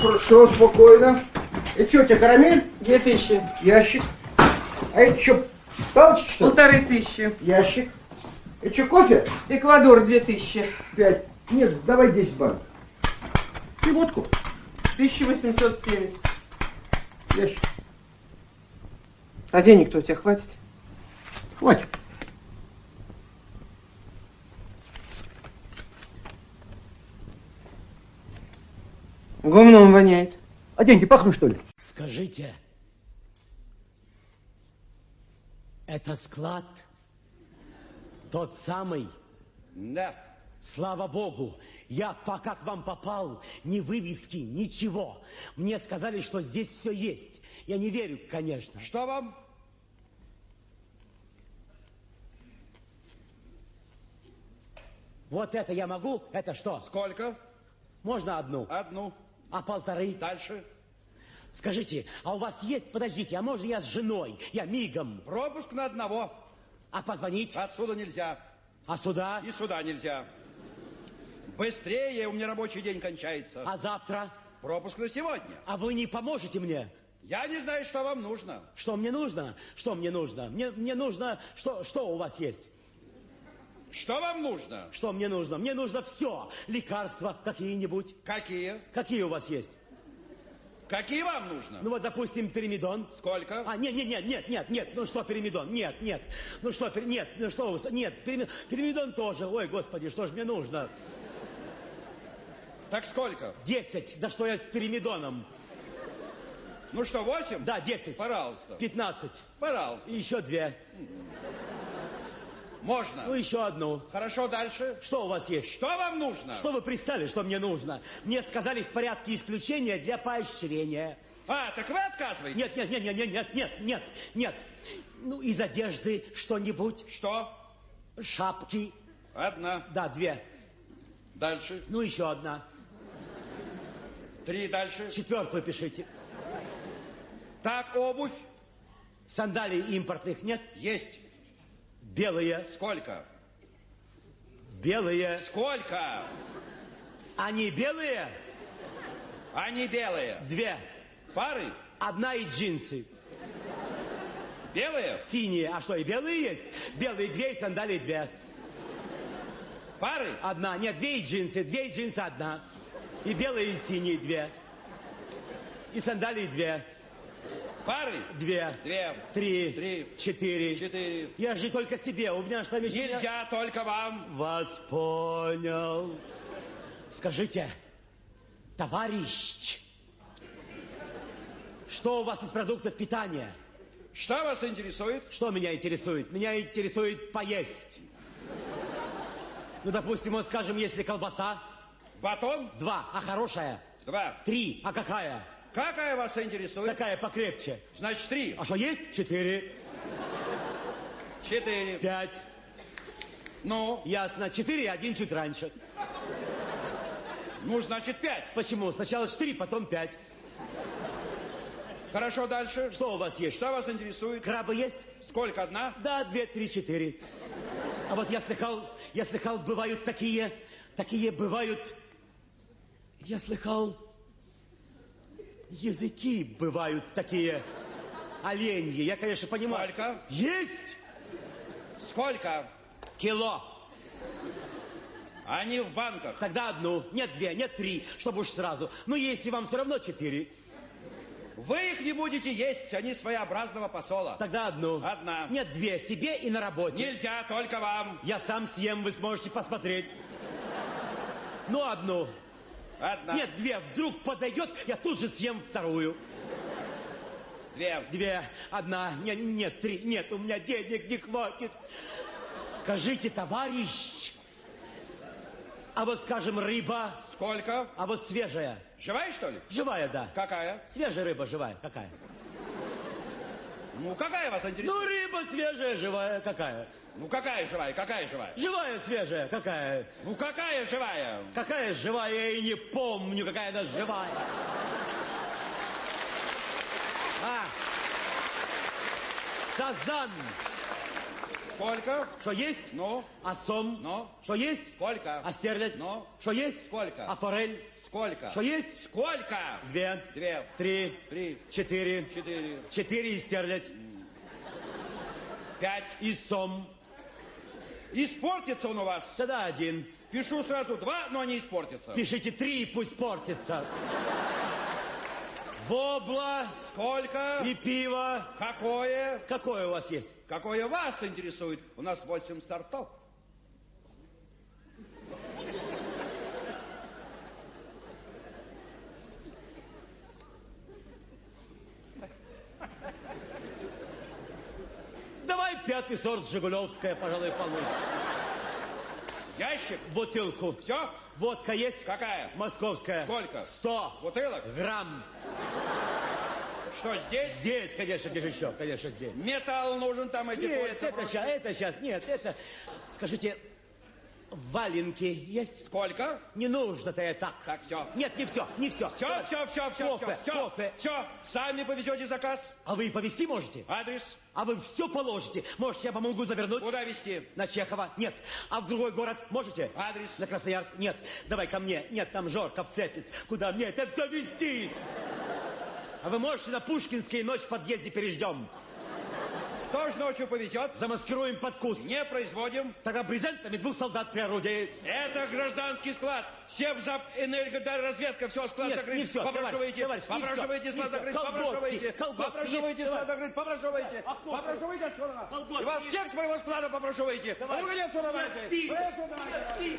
Хорошо, спокойно. Это что, у тебя карамель? Две тысячи. Ящик. А это что, палочки, что? Полторы тысячи. Ящик. Это что, кофе? Эквадор две тысячи. Пять. Нет, давай 10 банок. И водку. 1870. Ящик. А денег-то у тебя хватит? Хватит. Воняет. А деньги пахнут, что ли? Скажите, это склад тот самый? Да. Слава Богу, я пока к вам попал, ни вывески, ничего. Мне сказали, что здесь все есть. Я не верю, конечно. Что вам? Вот это я могу? Это что? Сколько? Можно одну? Одну. А полторы? Дальше. Скажите, а у вас есть, подождите, а можно я с женой? Я мигом. Пропуск на одного. А позвонить? Отсюда нельзя. А сюда? И сюда нельзя. Быстрее, у меня рабочий день кончается. А завтра? Пропуск на сегодня. А вы не поможете мне? Я не знаю, что вам нужно. Что мне нужно? Что мне нужно? Мне, мне нужно... Что, что у вас есть? Что вам нужно? Что мне нужно? Мне нужно все. Лекарства какие-нибудь. Какие? Какие у вас есть? Какие вам нужно? Ну вот, допустим, перимидон. Сколько? А, нет, нет, нет, нет, нет, нет, ну что перимидон? Нет, нет. Ну что, пер- нет, ну что вы, нет, перими- перимидон тоже. Ой, господи, что ж мне нужно? Так сколько? Десять. Да что я с перимидоном? Ну что, восемь? Да, десять. Пожалуйста. Пятнадцать. Пожалуйста. И еще две. Можно. Ну, еще одну. Хорошо, дальше. Что у вас есть? Что вам нужно? Что вы пристали, что мне нужно? Мне сказали в порядке исключения для поощрения. А, так вы отказываетесь? Нет, нет, нет, нет, нет, нет, нет, нет, нет. Ну, из одежды что-нибудь. Что? Шапки. Одна. Да, две. Дальше. Ну, еще одна. Три дальше. Четвертую пишите. Так, обувь. Сандалий импортных нет? Есть. Белые. Сколько? Белые. Сколько? Они белые? Они белые. Две. Пары? Одна и джинсы. Белые? Синие. А что, и белые есть? Белые две и сандалии две. Пары? Одна. Нет, две и джинсы. Две и джинсы одна. И белые, и синие две. И сандалии две. Пары? Две. Две. Три. Три. Четыре. Четыре. Я же только себе. У меня что еще... Нельзя только вам. Вас понял. Скажите, товарищ, что у вас из продуктов питания? Что вас интересует? Что меня интересует? Меня интересует поесть. Ну, допустим, вот скажем, если колбаса, Батон? два, а хорошая, Два. три, а какая? Какая вас интересует? Какая покрепче? Значит, три. А что есть? Четыре, Четыре. пять. Ну, Ясно. Четыре, и один чуть раньше. ну, значит, пять. Почему? Сначала четыре, потом пять. Хорошо, дальше. Что у вас есть? Что вас интересует? Крабы есть? Сколько одна? Да, две, три, четыре. А вот я слыхал, я слыхал, бывают такие, такие бывают... Я слыхал, языки бывают такие оленьи. Я, конечно, понимаю. Сколько? Есть Сколько? кило. Они в банках. Тогда одну, нет две, нет три, чтобы уж сразу. Ну, если вам все равно четыре, Вы их не будете есть, они своеобразного посола. тогда одну. Одна. Нет две, себе и на работе. Нельзя, только вам. Я сам съем, вы сможете посмотреть. Ну, одну. Одна. Нет, две. Вдруг подойдет, я тут же съем вторую. Две. Две, одна, не- нет, три, нет, у меня денег не хватит. Скажите, товарищ, а вот, скажем, рыба, Сколько? а вот свежая, Живая, что ли? живая, да. Какая? Свежая рыба, живая, какая? Ну, какая вас Ну, интересует? рыба свежая, живая, какая? Ну, какая живая, какая живая? Живая, свежая, какая? Ну, какая живая? Какая живая, я и не помню, какая она живая. А, сазан. Сколько? Что есть? Ну? А сом? Ну? Что есть? Сколько? А стерлядь? Ну? Что есть? Сколько? А форель? Сколько? Что есть? Сколько? Две. Две. Три. Три. Четыре. Четыре. Четыре и стерлядь. Пять. И сом. Испортится он у вас. Тогда один. Пишу сразу два, но не испортится. Пишите три, пусть портится. Вобла Сколько? и пиво. Какое? Какое у вас есть? Какое вас интересует? У нас восемь сортов. Давай пятый сорт Жигулевская, пожалуй, получше. Ящик? Бутылку. Все? Водка есть? Какая? Московская. Сколько? Сто. Бутылок? Грамм. Что здесь? Здесь, конечно, где же еще? Конечно, здесь. Металл нужен там эти Нет, это сейчас, это сейчас, нет, это... Скажите, валенки есть? Сколько? Не нужно-то я так. Так, все. Нет, не все, не все. Все, все, все, все, Кофе, все, все, кофе. все. Сами повезете заказ. А вы повезти можете? Адрес? А вы все положите? Может, я помогу завернуть? Куда везти? На Чехова? Нет. А в другой город можете? Адрес? На Красноярск? Нет. Давай ко мне. Нет, там Жорка в Цепец. Куда мне это все везти? А вы можете на Пушкинский ночь в подъезде переждем? Кто же ночью повезет? Замаскируем под куст. Не производим. Тогда брезентами двух солдат при орудии. Это гражданский склад. Севзап, энергоразведка, все, склад Нет, закрыт. не всё, Попрошивайте, товарищ, товарищ, попрошивайте, склад закрыт, попрошивайте. Попрошивайте, склад закрыт, попрошивайте. Попрошивайте отсюда. И вас всех с моего склада попрошивайте. Ну, отсюда, не